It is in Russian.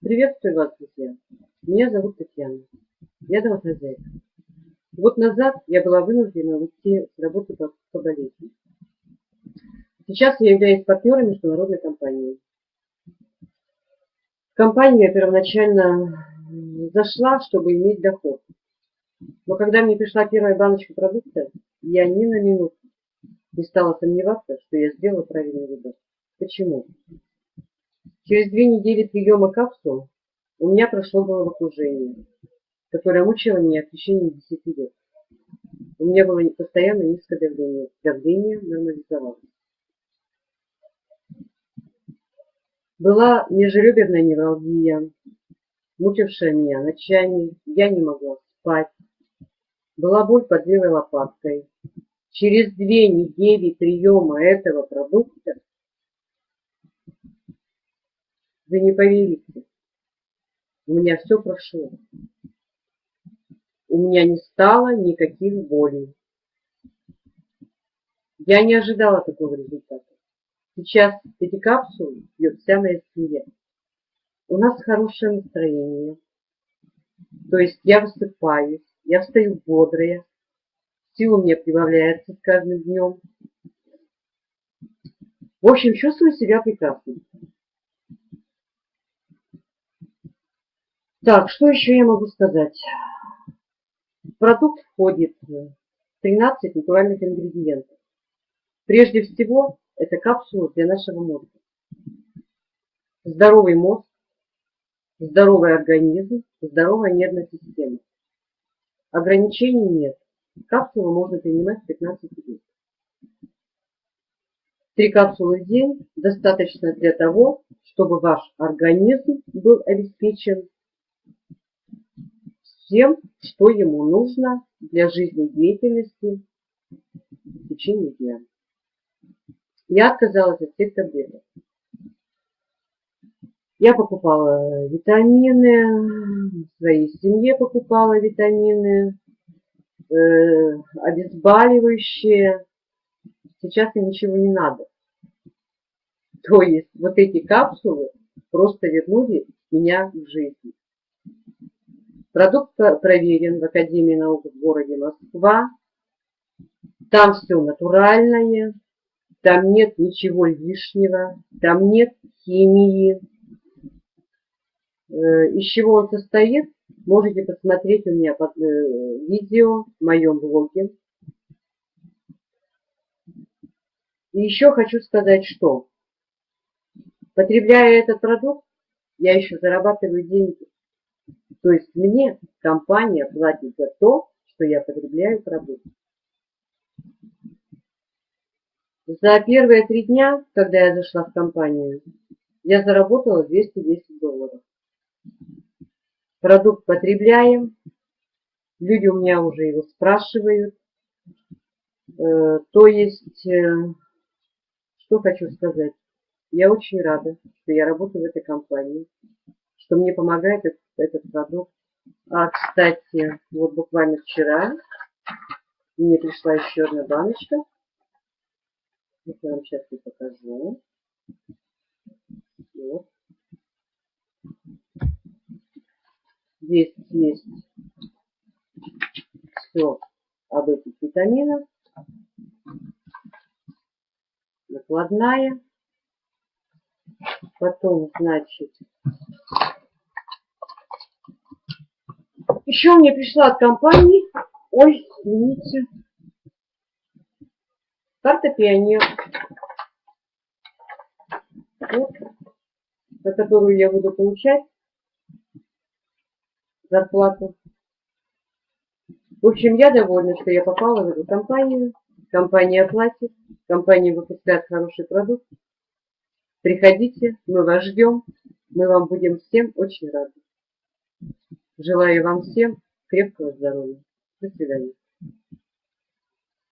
Приветствую вас, друзья. Меня зовут Татьяна. Я домохозяйка. Год назад я была вынуждена уйти с работы по, по болезни. Сейчас я являюсь партнером международной компании. В компанию я первоначально зашла, чтобы иметь доход. Но когда мне пришла первая баночка продукта, я ни на минуту не стала сомневаться, что я сделала правильный выбор. Почему? Через две недели приема капсул у меня прошло головокружение, которое мучило меня в течение 10 лет. У меня было постоянно низкое давление. Давление нормализовалось. Была межреберная невралгия, мучившая меня ночами, я не могла спать. Была боль под левой лопаткой. Через две недели приема этого продукта вы не поверите, у меня все прошло. У меня не стало никаких болей. Я не ожидала такого результата. Сейчас эти капсулы пьет вся моя семья. У нас хорошее настроение. То есть я высыпаюсь, я встаю бодрая, сила у меня прибавляется с каждым днем. В общем, чувствую себя прекрасно. Так, что еще я могу сказать? В продукт входит 13 натуральных ингредиентов. Прежде всего, это капсула для нашего мозга. Здоровый мозг, здоровый организм, здоровая нервная система. Ограничений нет. Капсулу можно принимать 15 дней. Три капсулы в день достаточно для того, чтобы ваш организм был обеспечен всем, что ему нужно для жизнедеятельности в течение дня. Я отказалась от всех таблеток. Я покупала витамины, своей семье покупала витамины, э, обезболивающие. Сейчас мне ничего не надо. То есть вот эти капсулы просто вернули меня в жизнь. Продукт проверен в Академии наук в городе Москва. Там все натуральное, там нет ничего лишнего, там нет химии. Э, из чего он состоит, можете посмотреть у меня под, э, видео в моем блоге. И еще хочу сказать, что потребляя этот продукт, я еще зарабатываю деньги. То есть мне компания платит за то, что я потребляю продукт. За первые три дня, когда я зашла в компанию, я заработала 210 долларов. Продукт потребляем, люди у меня уже его спрашивают. Э, то есть, э, что хочу сказать, я очень рада, что я работаю в этой компании, что мне помогает этот, этот продукт. А, кстати, вот буквально вчера мне пришла еще одна баночка я вам сейчас и покажу. Вот. Здесь есть все об этих витаминах. Накладная. Потом, значит, еще мне пришла от компании, ой, извините, Карта пионер. Вот, за которую я буду получать зарплату. В общем, я довольна, что я попала в эту компанию. Компания платит, компания выпускает хороший продукт. Приходите, мы вас ждем, мы вам будем всем очень рады. Желаю вам всем крепкого здоровья. До свидания.